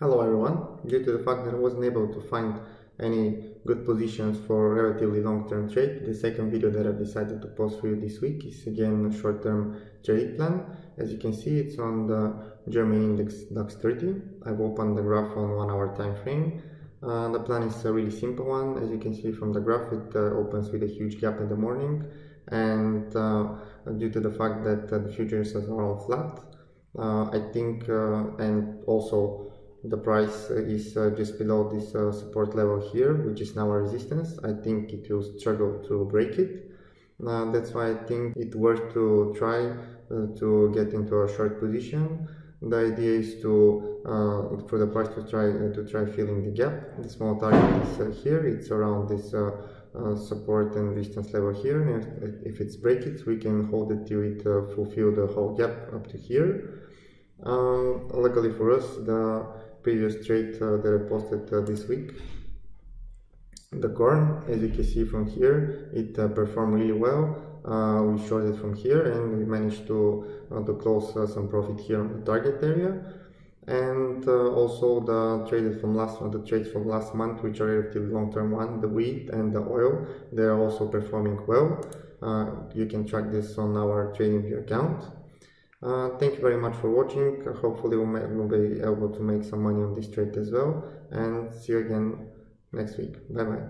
Hello everyone. Due to the fact that I wasn't able to find any good positions for relatively long-term trade, the second video that I've decided to post for you this week is again a short-term trade plan. As you can see, it's on the German index DAX 30. I've opened the graph on one hour time frame. Uh, the plan is a really simple one. As you can see from the graph, it uh, opens with a huge gap in the morning. And uh, due to the fact that uh, the futures are all flat, uh, I think, uh, and also the price is uh, just below this uh, support level here which is now a resistance. I think it will struggle to break it. Uh, that's why i think it worth to try uh, to get into a short position. The idea is to uh, for the price to try uh, to try filling the gap. The small target is here. It's around this support and resistance level here. And if, if it's break it we can hold it till it fulfill the whole gap up to here. Um, luckily for us the previous trade uh, that I posted uh, this week. The corn, as you can see from here, it uh, performed really well. we shorted from here and we managed to, to close some profit here on the target area and uh, also the traded from last the trades from last month which are relatively long-term one the wheat and the oil they are also performing well uh, you can track this on our TradingView account uh, thank you very much for watching. Hopefully we'll, we'll be able to make some money on this trade as well. And see you again next week. Bye bye.